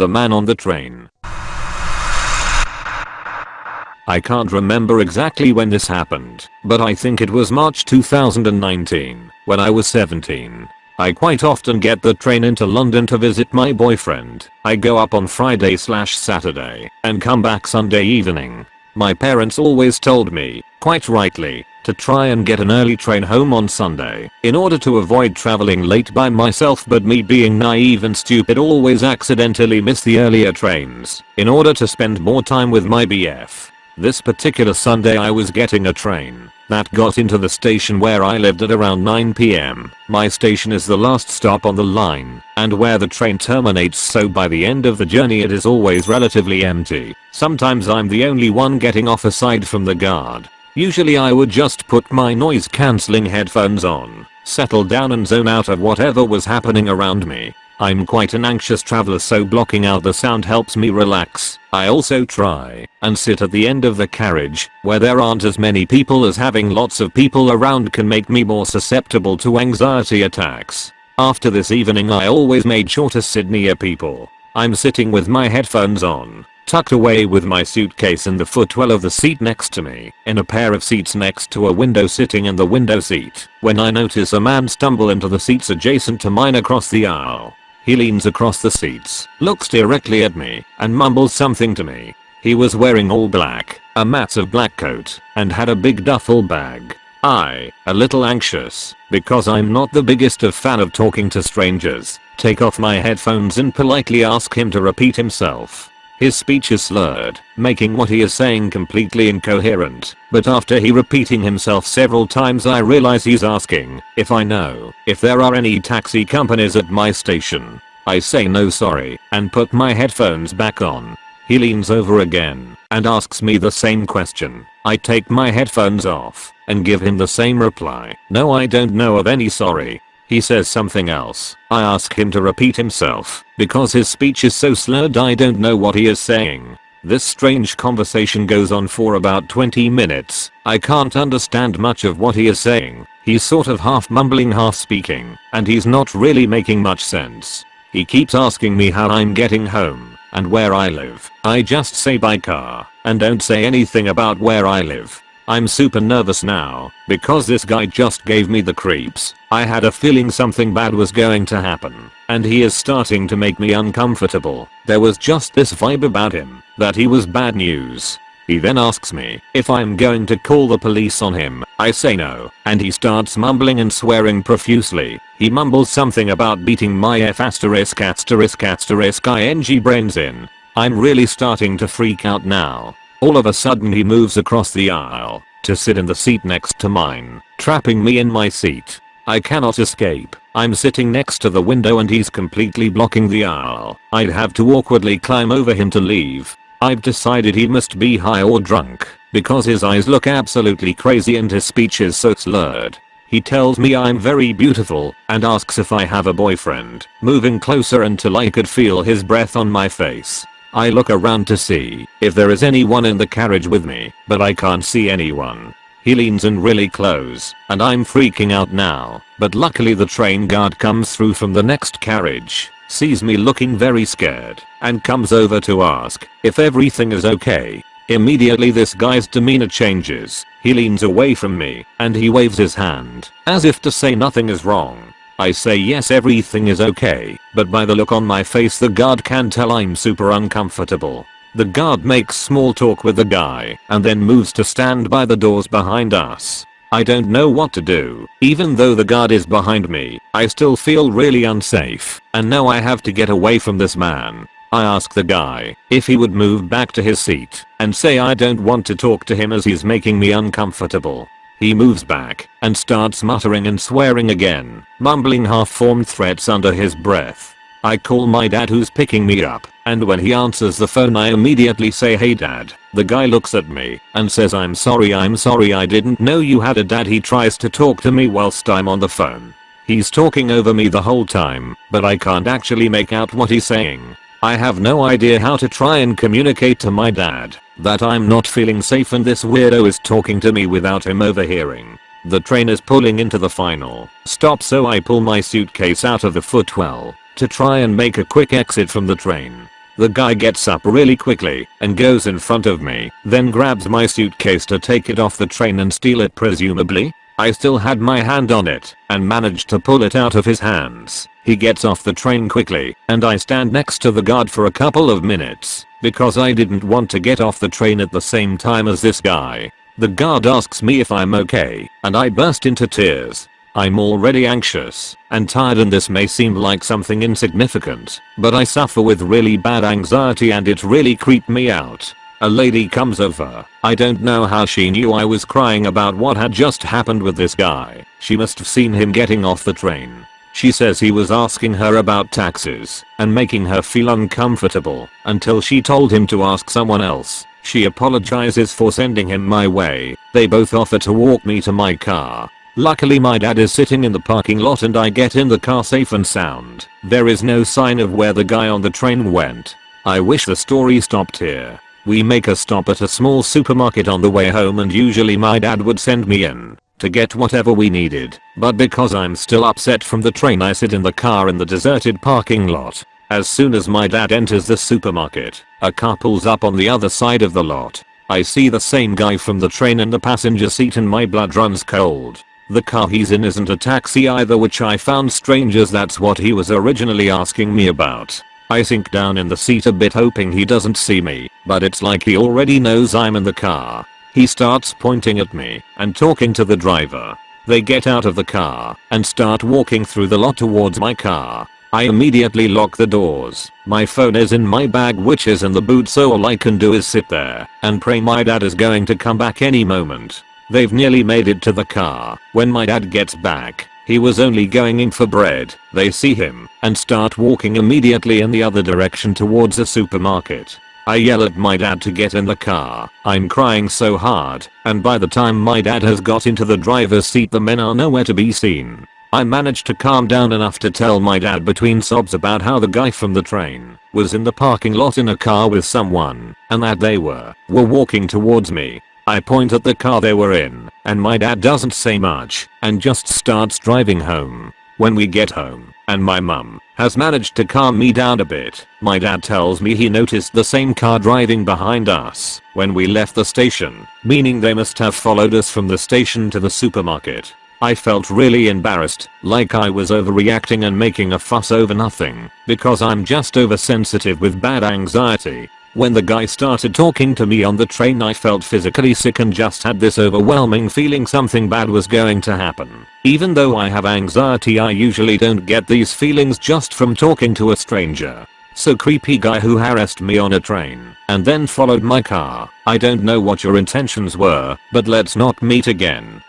The man on the train. I can't remember exactly when this happened, but I think it was March 2019, when I was 17. I quite often get the train into London to visit my boyfriend. I go up on Friday slash Saturday and come back Sunday evening. My parents always told me, quite rightly, to try and get an early train home on Sunday in order to avoid traveling late by myself but me being naive and stupid always accidentally miss the earlier trains in order to spend more time with my BF. This particular Sunday I was getting a train that got into the station where I lived at around 9pm. My station is the last stop on the line and where the train terminates so by the end of the journey it is always relatively empty. Sometimes I'm the only one getting off aside from the guard. Usually I would just put my noise cancelling headphones on, settle down and zone out of whatever was happening around me. I'm quite an anxious traveler so blocking out the sound helps me relax. I also try and sit at the end of the carriage where there aren't as many people as having lots of people around can make me more susceptible to anxiety attacks. After this evening I always made sure to sit near people. I'm sitting with my headphones on, tucked away with my suitcase in the footwell of the seat next to me, in a pair of seats next to a window sitting in the window seat, when I notice a man stumble into the seats adjacent to mine across the aisle. He leans across the seats, looks directly at me, and mumbles something to me. He was wearing all black, a massive black coat, and had a big duffel bag. I, a little anxious, because I'm not the biggest of fan of talking to strangers, take off my headphones and politely ask him to repeat himself. His speech is slurred, making what he is saying completely incoherent, but after he repeating himself several times I realize he's asking if I know if there are any taxi companies at my station. I say no sorry and put my headphones back on. He leans over again and asks me the same question. I take my headphones off and give him the same reply. No I don't know of any sorry. He says something else. I ask him to repeat himself because his speech is so slurred I don't know what he is saying. This strange conversation goes on for about 20 minutes. I can't understand much of what he is saying. He's sort of half mumbling half speaking and he's not really making much sense. He keeps asking me how I'm getting home and where I live. I just say by car and don't say anything about where I live. I'm super nervous now because this guy just gave me the creeps. I had a feeling something bad was going to happen and he is starting to make me uncomfortable. There was just this vibe about him that he was bad news. He then asks me if I'm going to call the police on him. I say no and he starts mumbling and swearing profusely. He mumbles something about beating my F asterisk asterisk asterisk ing brains in. I'm really starting to freak out now. All of a sudden he moves across the aisle to sit in the seat next to mine, trapping me in my seat. I cannot escape. I'm sitting next to the window and he's completely blocking the aisle. I'd have to awkwardly climb over him to leave. I've decided he must be high or drunk because his eyes look absolutely crazy and his speech is so slurred. He tells me I'm very beautiful and asks if I have a boyfriend, moving closer until I could feel his breath on my face. I look around to see if there is anyone in the carriage with me, but I can't see anyone. He leans in really close, and I'm freaking out now, but luckily the train guard comes through from the next carriage, sees me looking very scared, and comes over to ask if everything is okay. Immediately this guy's demeanor changes, he leans away from me, and he waves his hand, as if to say nothing is wrong. I say yes everything is okay, but by the look on my face the guard can tell I'm super uncomfortable. The guard makes small talk with the guy and then moves to stand by the doors behind us. I don't know what to do. Even though the guard is behind me, I still feel really unsafe and now I have to get away from this man. I ask the guy if he would move back to his seat and say I don't want to talk to him as he's making me uncomfortable. He moves back and starts muttering and swearing again, mumbling half-formed threats under his breath. I call my dad who's picking me up, and when he answers the phone I immediately say hey dad. The guy looks at me and says I'm sorry I'm sorry I didn't know you had a dad he tries to talk to me whilst I'm on the phone. He's talking over me the whole time, but I can't actually make out what he's saying. I have no idea how to try and communicate to my dad that I'm not feeling safe and this weirdo is talking to me without him overhearing. The train is pulling into the final stop so I pull my suitcase out of the footwell to try and make a quick exit from the train. The guy gets up really quickly and goes in front of me, then grabs my suitcase to take it off the train and steal it presumably. I still had my hand on it and managed to pull it out of his hands. He gets off the train quickly and I stand next to the guard for a couple of minutes because I didn't want to get off the train at the same time as this guy. The guard asks me if I'm okay and I burst into tears. I'm already anxious and tired and this may seem like something insignificant, but I suffer with really bad anxiety and it really creeped me out. A lady comes over. I don't know how she knew I was crying about what had just happened with this guy. She must have seen him getting off the train. She says he was asking her about taxes and making her feel uncomfortable until she told him to ask someone else. She apologizes for sending him my way. They both offer to walk me to my car. Luckily my dad is sitting in the parking lot and I get in the car safe and sound. There is no sign of where the guy on the train went. I wish the story stopped here. We make a stop at a small supermarket on the way home and usually my dad would send me in to get whatever we needed, but because I'm still upset from the train I sit in the car in the deserted parking lot. As soon as my dad enters the supermarket, a car pulls up on the other side of the lot. I see the same guy from the train in the passenger seat and my blood runs cold. The car he's in isn't a taxi either which I found strange as that's what he was originally asking me about. I sink down in the seat a bit hoping he doesn't see me, but it's like he already knows I'm in the car. He starts pointing at me and talking to the driver. They get out of the car and start walking through the lot towards my car. I immediately lock the doors. My phone is in my bag which is in the boot so all I can do is sit there and pray my dad is going to come back any moment. They've nearly made it to the car. When my dad gets back, he was only going in for bread. They see him and start walking immediately in the other direction towards a supermarket. I yell at my dad to get in the car. I'm crying so hard, and by the time my dad has got into the driver's seat the men are nowhere to be seen. I managed to calm down enough to tell my dad between sobs about how the guy from the train was in the parking lot in a car with someone, and that they were, were walking towards me. I point at the car they were in, and my dad doesn't say much, and just starts driving home. When we get home, and my mum has managed to calm me down a bit, my dad tells me he noticed the same car driving behind us when we left the station, meaning they must have followed us from the station to the supermarket. I felt really embarrassed, like I was overreacting and making a fuss over nothing, because I'm just oversensitive with bad anxiety, when the guy started talking to me on the train I felt physically sick and just had this overwhelming feeling something bad was going to happen. Even though I have anxiety I usually don't get these feelings just from talking to a stranger. So creepy guy who harassed me on a train and then followed my car. I don't know what your intentions were, but let's not meet again.